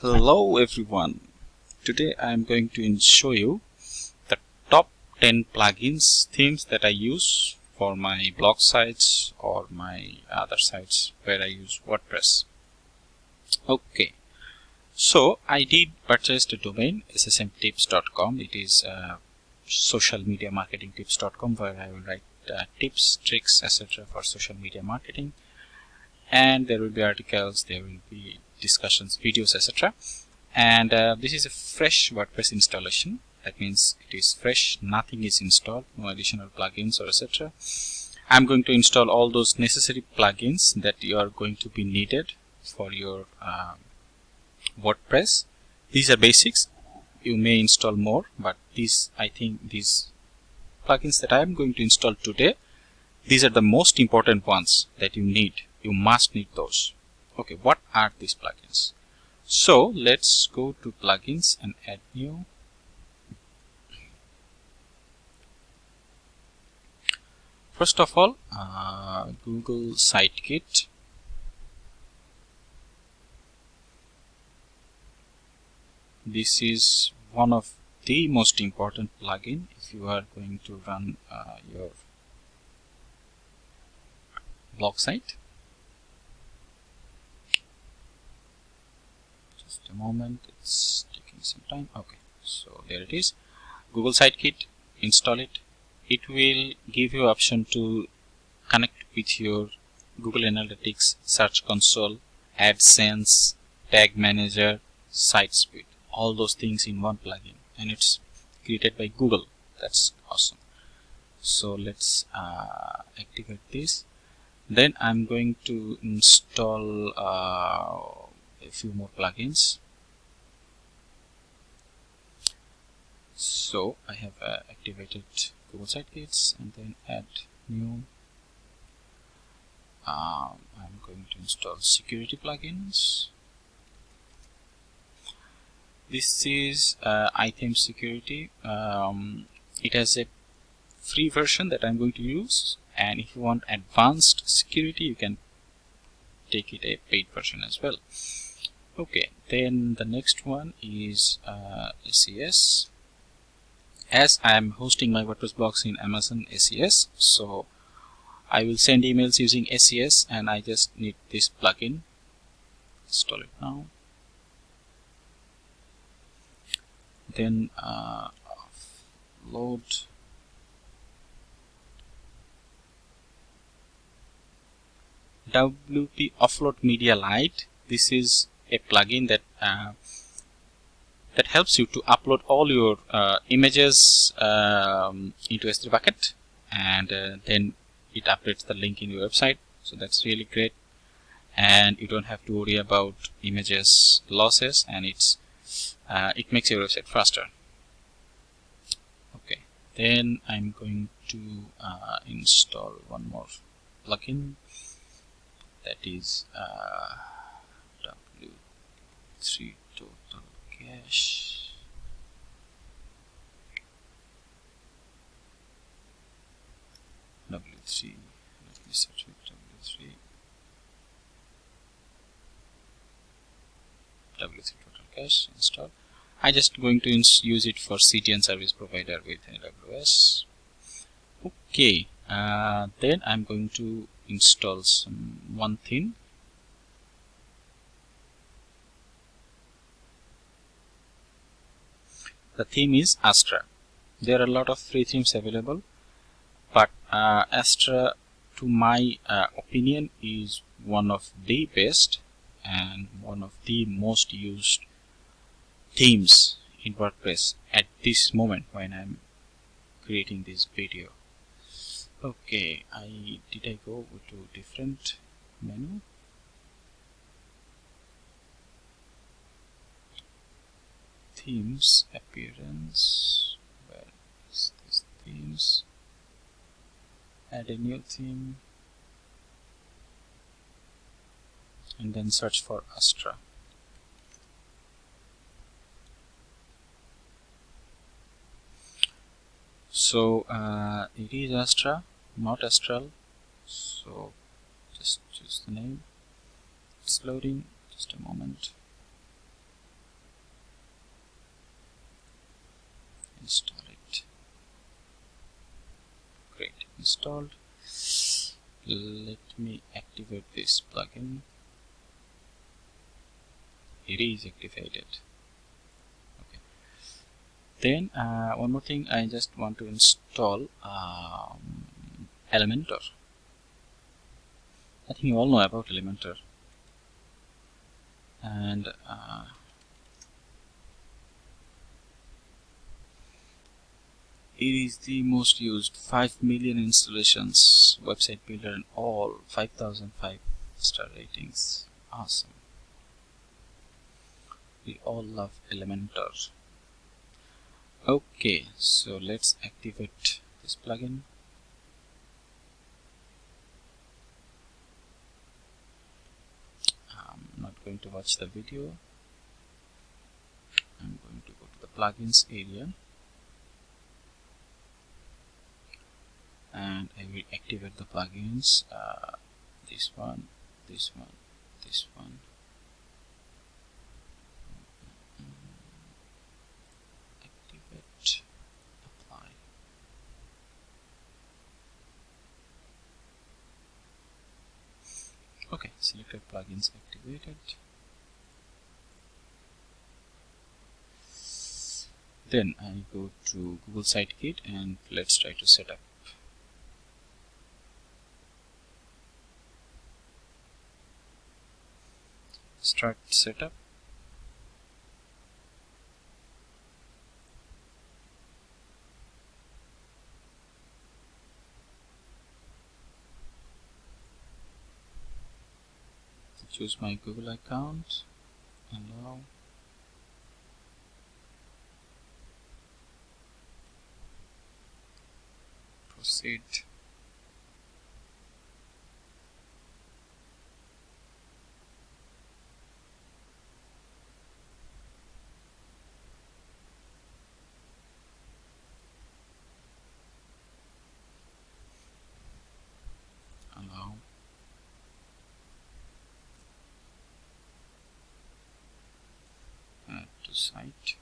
Hello everyone. Today I am going to show you the top 10 plugins themes that I use for my blog sites or my other sites where I use WordPress. Okay. So I did purchase the domain ssmtips.com. It is uh, social media marketing tips.com where I will write uh, tips, tricks, etc. for social media marketing and there will be articles, there will be discussions, videos, etc. And uh, this is a fresh WordPress installation. That means it is fresh, nothing is installed, no additional plugins or etc. I'm going to install all those necessary plugins that you are going to be needed for your uh, WordPress. These are basics. You may install more, but these I think these plugins that I am going to install today, these are the most important ones that you need. You must need those okay what are these plugins? So let's go to plugins and add new. First of all uh, Google Sitekit this is one of the most important plugin if you are going to run uh, your blog site a moment it's taking some time. Okay so there it is. Google Sitekit install it. It will give you option to connect with your Google Analytics search console AdSense tag manager site speed all those things in one plugin. And it's created by Google. That's awesome. So let's uh, activate this. Then I'm going to install uh, a few more plugins. So I have uh, activated Google Sitekits and then add new. Um, I'm going to install security plugins. This is uh, iThemes Security. Um, it has a free version that I'm going to use. And if you want advanced security you can take it a paid version as well okay then the next one is uh, SES as I am hosting my WordPress box in Amazon SES so I will send emails using SES and I just need this plugin. Install it now. Then uh, load WP Offload Media Lite. This is a plugin that uh, that helps you to upload all your uh, images um, into S3 bucket and uh, then it updates the link in your website. So that's really great. And you don't have to worry about images losses and it's uh, it makes your website faster. Okay. Then I'm going to uh, install one more plugin. That is uh, three Total Cache. W3 let me search with w3 w3 total cache install I just going to use it for CDN service provider with AWS okay uh, then I'm going to install some one thing the theme is Astra. There are a lot of free themes available but uh, Astra to my uh, opinion is one of the best and one of the most used themes in WordPress at this moment when I'm creating this video. Okay I did I go to different menu themes appearance. Where is this themes add a new theme and then search for Astra. So uh, it is Astra not Astral. So just choose the name. It's loading. Just a moment install it great. Installed. Let me activate this plugin. It is activated. Okay. Then uh, one more thing I just want to install um, Elementor. I think you all know about Elementor. And uh, it is the most used 5 million installations website builder and all 5005 star ratings. Awesome. We all love Elementor. Okay so let's activate this plugin. I'm not going to watch the video. I'm going to go to the plugins area and I will activate the plugins. Uh, this one this one this one. Activate apply. Okay selected plugins activated. Then I go to Google Sitekit and let's try to set up start setup. Choose my Google account allow proceed allow add to site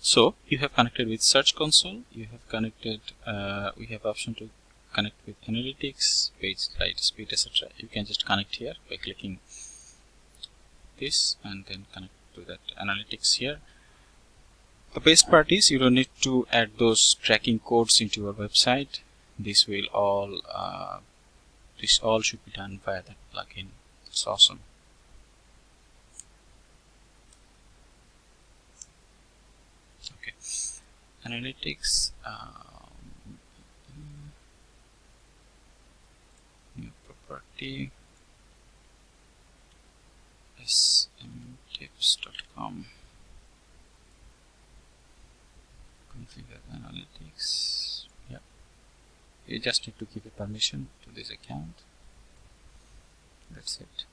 so you have connected with search console you have connected uh, we have option to connect with analytics page light speed etc you can just connect here by clicking this and then connect to that analytics here the best part is you don't need to add those tracking codes into your website. This will all uh, this all should be done via that plugin. It's awesome. Okay. Analytics um, new property. Smtips.com configure analytics. Yeah. You just need to give a permission to this account. That's it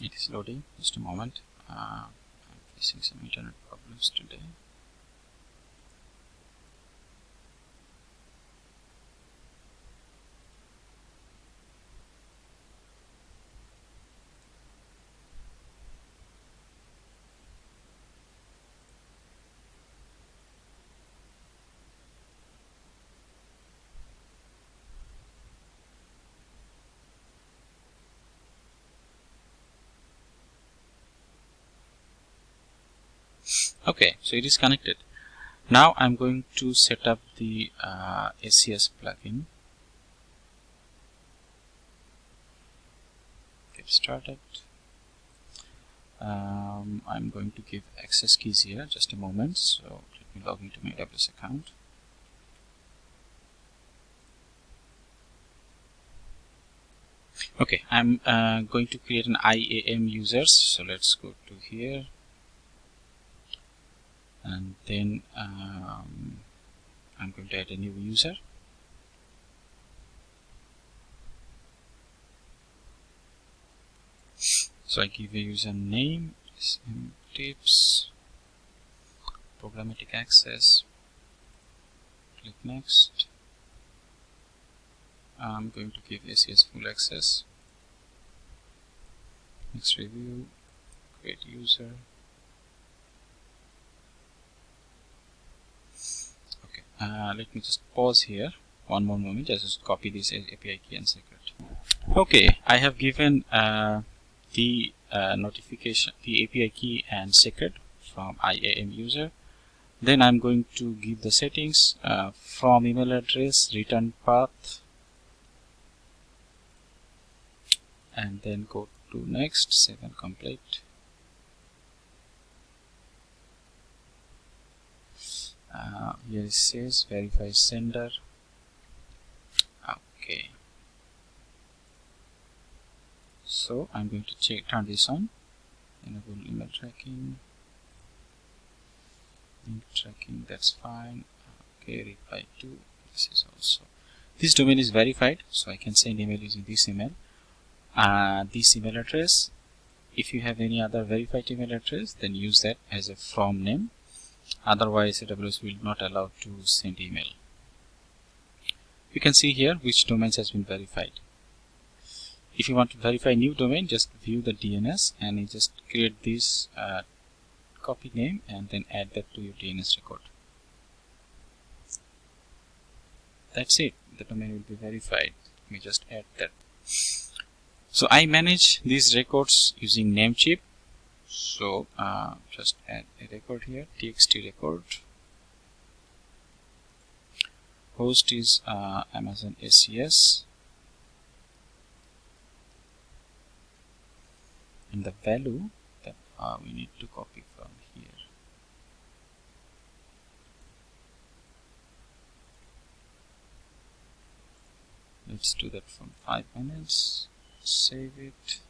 it is loading. Just a moment. Uh, I'm facing some internet problems today okay so it is connected. Now I'm going to set up the uh, plugin. Get started. Um, I'm going to give access keys here. Just a moment. So let me log into my AWS account. Okay I'm uh, going to create an IAM users so let's go to here and then um, I'm going to add a new user. So I give a user name tips programmatic access click next. I'm going to give ACS full access. Next review create user okay uh, let me just pause here. One more moment. Just copy this API key and secret. Okay I have given uh, the uh, notification the API key and secret from IAM user. Then I'm going to give the settings uh, from email address return path and then go to next save and complete uh, here it says verify sender. Okay. So I'm going to check turn this on enable email tracking. Link tracking that's fine. Okay reply to this is also. This domain is verified so I can send email using this email. Uh, this email address if you have any other verified email address then use that as a from name otherwise AWS will not allow to send email. You can see here which domains has been verified. If you want to verify new domain just view the DNS and you just create this uh, copy name and then add that to your DNS record. That's it. The domain will be verified. Let me just add that. So I manage these records using Namecheap so uh, just add a record here txt record. Host is uh, Amazon ACS and the value that uh, we need to copy from here. Let's do that from 5 minutes. Save it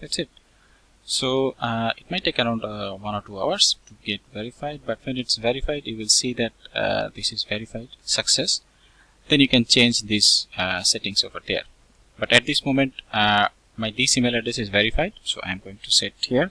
that's it. So uh, it might take around uh, one or two hours to get verified but when it's verified you will see that uh, this is verified success. Then you can change these uh, settings over there. But at this moment uh, my this email address is verified so I'm going to set here.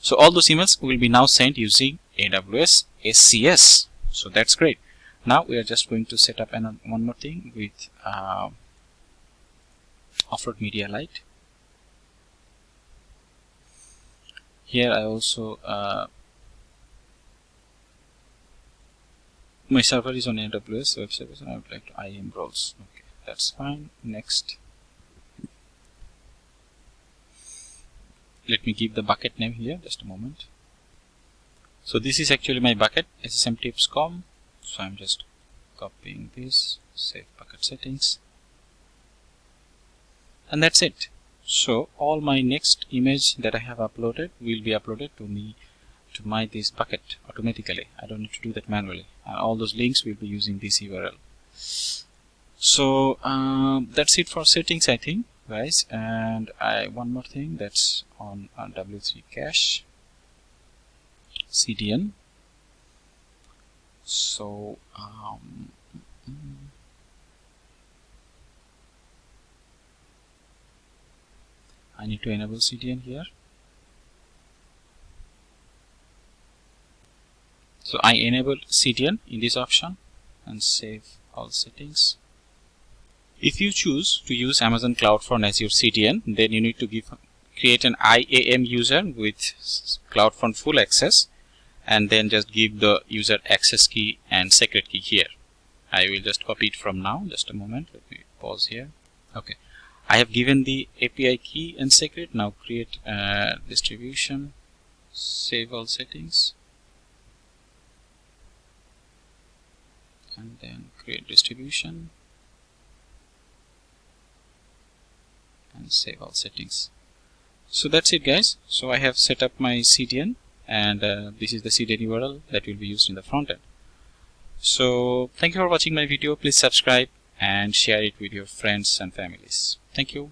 So all those emails will be now sent using AWS ACS so that's great. Now we are just going to set up another one more thing with uh, Offload Media Lite here I also uh, my server is on AWS web service and I would like to IAM roles okay that's fine. Next. Let me give the bucket name here just a moment. So this is actually my bucket ssmtipscom so I'm just copying this save bucket settings. And that's it so all my next image that I have uploaded will be uploaded to me to my this bucket automatically. I don't need to do that manually. And all those links will be using this URL so um, that's it for settings I think guys. And I one more thing that's on, on W3 cache CDN so um, I need to enable CDN here. So I enable CDN in this option and save all settings. If you choose to use Amazon CloudFront as your CDN, then you need to give create an IAM user with CloudFront full access and then just give the user access key and secret key here. I will just copy it from now, just a moment, let me pause here. Okay, I have given the API key and secret, now create distribution, save all settings. And then create distribution. And save all settings. So that's it guys. So I have set up my CDN and uh, this is the CDN URL that will be used in the front end. So thank you for watching my video. Please subscribe and share it with your friends and families thank you